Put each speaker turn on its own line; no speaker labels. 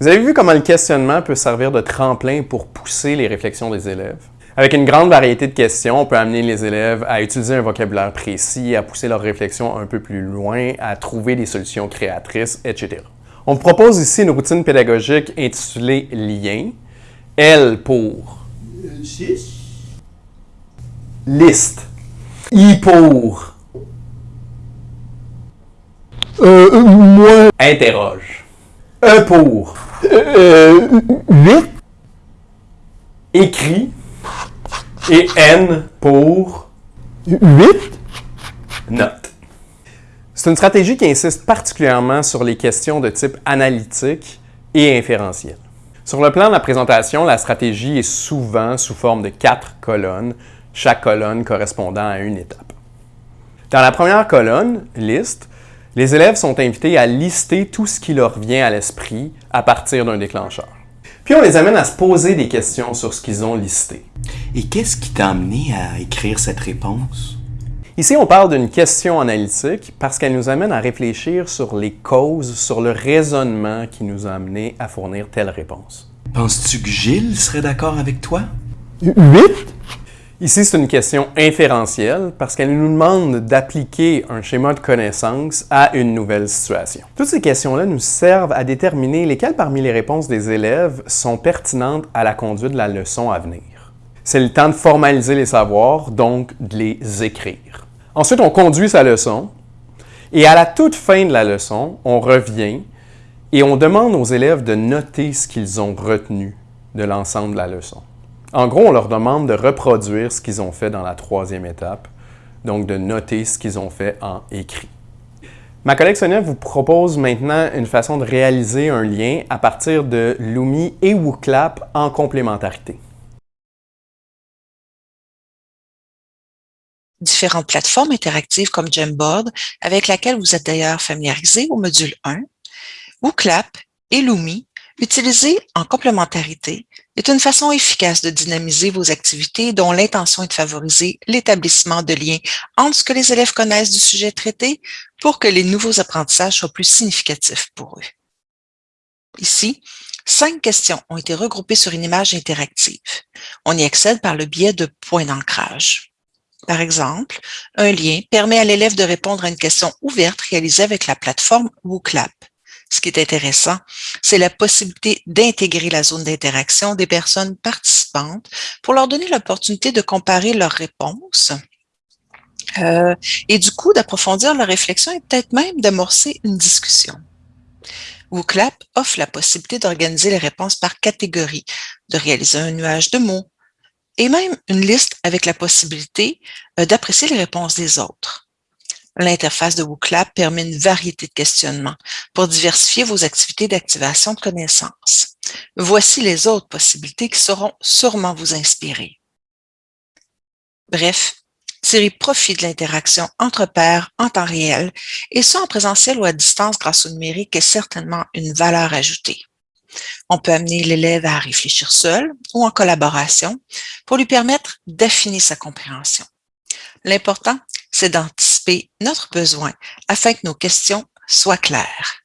Vous avez vu comment le questionnement peut servir de tremplin pour pousser les réflexions des élèves? Avec une grande variété de questions, on peut amener les élèves à utiliser un vocabulaire précis, à pousser leur réflexion un peu plus loin, à trouver des solutions créatrices, etc. On propose ici une routine pédagogique intitulée Lien. L pour
6.
liste. I pour
Euh, moins
interroge. E pour
euh, 8.
écrit. Et N pour
8.
note. C'est une stratégie qui insiste particulièrement sur les questions de type analytique et inférentiel. Sur le plan de la présentation, la stratégie est souvent sous forme de quatre colonnes, chaque colonne correspondant à une étape. Dans la première colonne, liste, les élèves sont invités à lister tout ce qui leur vient à l'esprit à partir d'un déclencheur. Puis on les amène à se poser des questions sur ce qu'ils ont listé.
Et qu'est-ce qui t'a amené à écrire cette réponse?
Ici, on parle d'une question analytique parce qu'elle nous amène à réfléchir sur les causes, sur le raisonnement qui nous a amené à fournir telle réponse.
Penses-tu que Gilles serait d'accord avec toi?
8.
Ici, c'est une question inférentielle parce qu'elle nous demande d'appliquer un schéma de connaissance à une nouvelle situation. Toutes ces questions-là nous servent à déterminer lesquelles parmi les réponses des élèves sont pertinentes à la conduite de la leçon à venir. C'est le temps de formaliser les savoirs, donc de les écrire. Ensuite, on conduit sa leçon et à la toute fin de la leçon, on revient et on demande aux élèves de noter ce qu'ils ont retenu de l'ensemble de la leçon. En gros, on leur demande de reproduire ce qu'ils ont fait dans la troisième étape, donc de noter ce qu'ils ont fait en écrit. Ma collègue Sonia vous propose maintenant une façon de réaliser un lien à partir de Lumi et WooClap en complémentarité.
différentes plateformes interactives comme Jamboard, avec laquelle vous êtes d'ailleurs familiarisé au module 1, ou Clap et Lumi, utilisés en complémentarité, est une façon efficace de dynamiser vos activités dont l'intention est de favoriser l'établissement de liens entre ce que les élèves connaissent du sujet traité pour que les nouveaux apprentissages soient plus significatifs pour eux. Ici, cinq questions ont été regroupées sur une image interactive. On y accède par le biais de points d'ancrage. Par exemple, un lien permet à l'élève de répondre à une question ouverte réalisée avec la plateforme WooClap. Ce qui est intéressant, c'est la possibilité d'intégrer la zone d'interaction des personnes participantes pour leur donner l'opportunité de comparer leurs réponses euh, et du coup d'approfondir leur réflexion et peut-être même d'amorcer une discussion. WooClap offre la possibilité d'organiser les réponses par catégorie, de réaliser un nuage de mots, et même une liste avec la possibilité euh, d'apprécier les réponses des autres. L'interface de WooClap permet une variété de questionnements pour diversifier vos activités d'activation de connaissances. Voici les autres possibilités qui sauront sûrement vous inspirer. Bref, tirez profit de l'interaction entre pairs en temps réel et soit en présentiel ou à distance grâce au numérique est certainement une valeur ajoutée. On peut amener l'élève à réfléchir seul ou en collaboration pour lui permettre d'affiner sa compréhension. L'important, c'est notre besoin afin que nos questions soient claires.